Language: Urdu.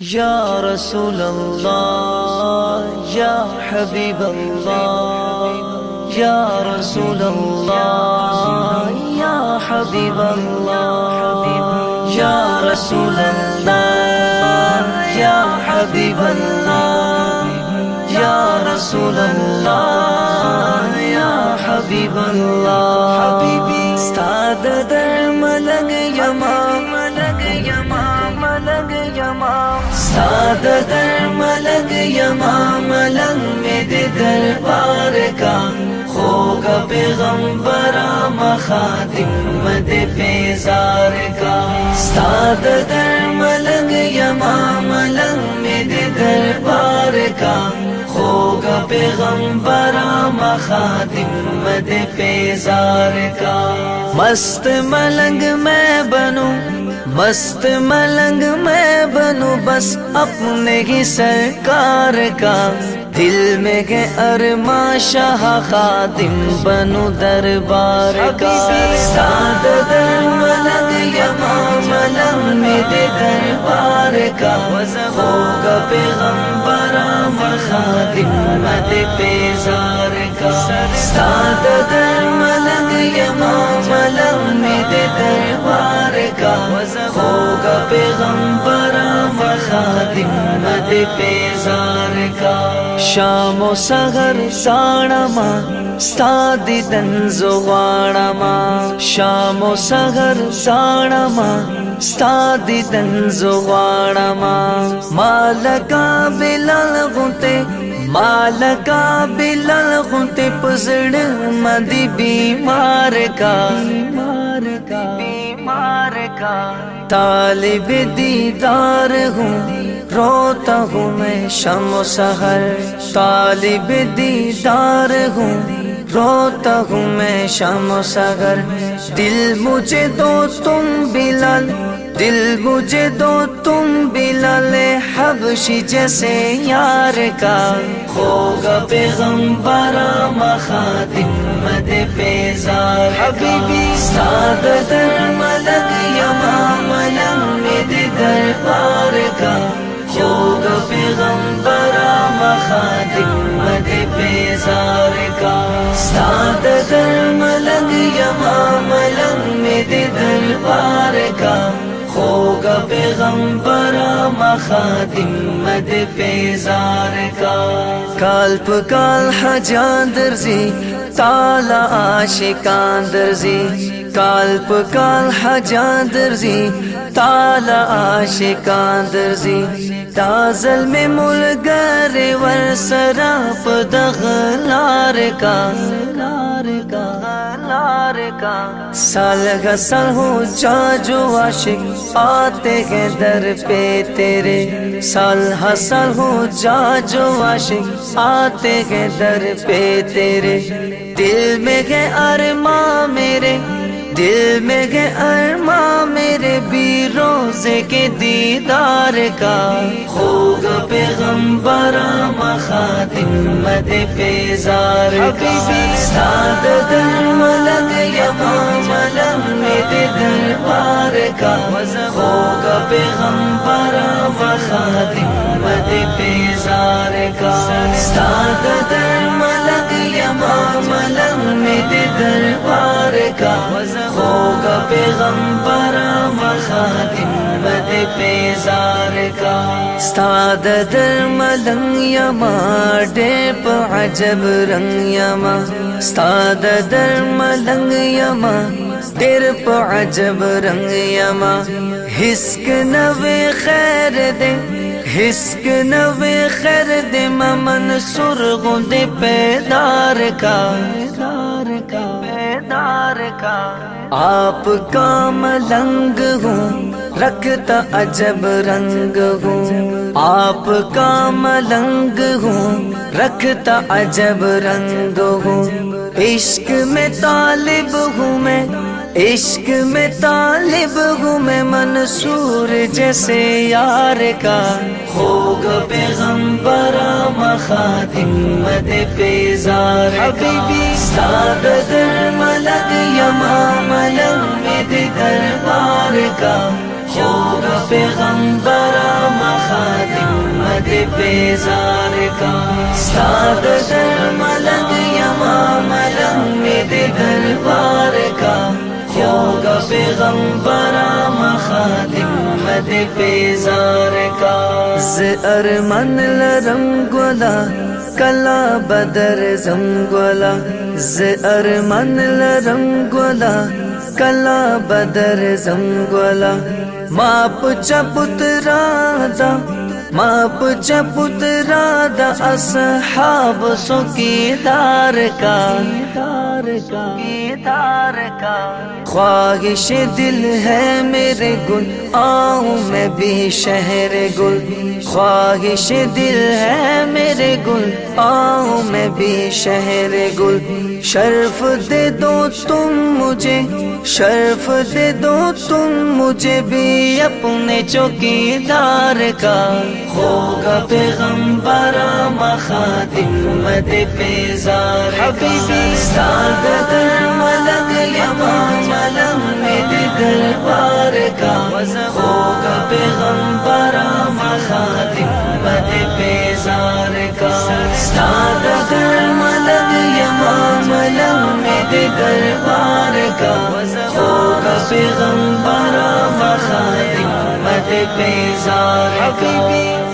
يا رسول الله يا حبيب الله يا رسول الله يا حبيب الله يا رسول الله يا حبيب الله يا رسول الله يا حبيب الله. حبيبي استاد در ملنگ یمام ملنگ میں دے دربار کا خوگا پیغمبر مخادم مد پیزار کا استاد در ملنگ یمام ملنگ میں دے دربار کا خوگا پیغمبر مخادم مد پیزار کا مست ملنگ میں بنوں مست ملنگ میں بنوں بس اپنے ہی سرکار کا۔ دل میں گے ارما شاہ خادم بنو دربار کا۔ ساد در ملنگ یما ملنگ میں دے دربار کا۔ ہوگا پیغمبر خادم مد پیزار کا۔ ساد در ملنگ یما ملنگ میں دے دربار خوگا پیغمبر و خادم ند پیزار کا. شام و سغر زانا ما ستا دیدن زغوانا ما. شام و سغر زانا ما ستا دیدن زغوانا ما. مالکا بلال غنتے مالکا بلال غنتے پزڑ مدی بیمار کا. بیمار کا. مار کا۔ طالب دیدار ہوں، روتا ہوں میں شم و سہر طالب دیدار ہوں، روتا ہوں میں شم و سہر دل مجھے دو تم بلال دل مجھے دو تم بلال حبشی جیسے یار کا۔ ہوگا پیغمبر مخادم مد پیزار حبیبی۔ ساد در ملک یما ملنگ مد دربار کا۔ ہوگا پیغمبر مخادم مد پیزار کا۔ ساد در ملنگ یما ملنگ مد دربار کا کا پیغمبر مخادم مد پیزار کا۔ کال په کال حجان درزي تعالی عاشقان درزي کال په کال حجان درزي تعالی عاشقان درزي دا ظلم ملګر ور سره په دغلار کا۔ یار کا سال غسل ہو جا جو عاشق آتے ہیں در پہ تیرے سال حسل ہو جا جو عاشق آتے ہیں در پہ تیرے دل میں ہے ارما میرے دل میں گئے ارما میرے بھی روزے کے دیدار کا۔ ہوگا پیغمبر مخادم مد پیزار کا۔ ساد در ملنگ یما ملنگ مد دربار کا۔ ہوگا پیغمبر مخادم مد پیزار کا۔ ساد در ملنگ یما ملنگ دربار کا ہوگا پیغمبر مخادم مد پیزار کا۔ استاد در ملنگ یما ڈیپ عجب رنگ یما استاد در ملنگ یما ڈیپ عجب رنگ یما ہسک نوے خیر دے۔ حسک نوے خیر دے ممن سرغوں دے پیدار کا پیدار کا آپ کا ملنگ ہوں۔ رکھتا عجب رنگ ہوں آپ کا ملنگ ہوں رکھتا عجب رنگ ہوں۔ عشق میں طالب ہوں میں عشق میں طالب ہوں میں منصور جیسے یار کا۔ ہوگا پیغمبر مخادم مد پیزار حبیبی ساد در ملک یما مد دربار کا۔ خوږ پیغمبر ما خاتم دې بیزار کا. ستاد در ملنګ یما ملنګ می دې دربار کا. خوږ پیغمبر ما خاتم دې بیزار کا. ز ارمن لرم ګلا کلا بدر زم ګلا ز ارمن لرم ګلا کلا بدر زم ګلا ماپ چپت رادا ماپ چپت رادا اصحاب سو کا دار کا کا خواہش دل ہے میرے گل آؤں میں بھی شہر گل۔ خواہش دل ہے میرے گل آؤں میں بھی شہر گل۔ شرف دے دو تم مجھے شرف دے دو تم مجھے بھی اپنے چوکی دار کا۔ ہوگا پیغمبر مخادم مد پیزار حبیبی سادت ملک یما ملک مد دربار کا ہوگا پیغمبر مخادم مد پیزار کا سادت ملک یما ملک مد دربار کا ہوگا پیغمبر مخادم مد پیزار کا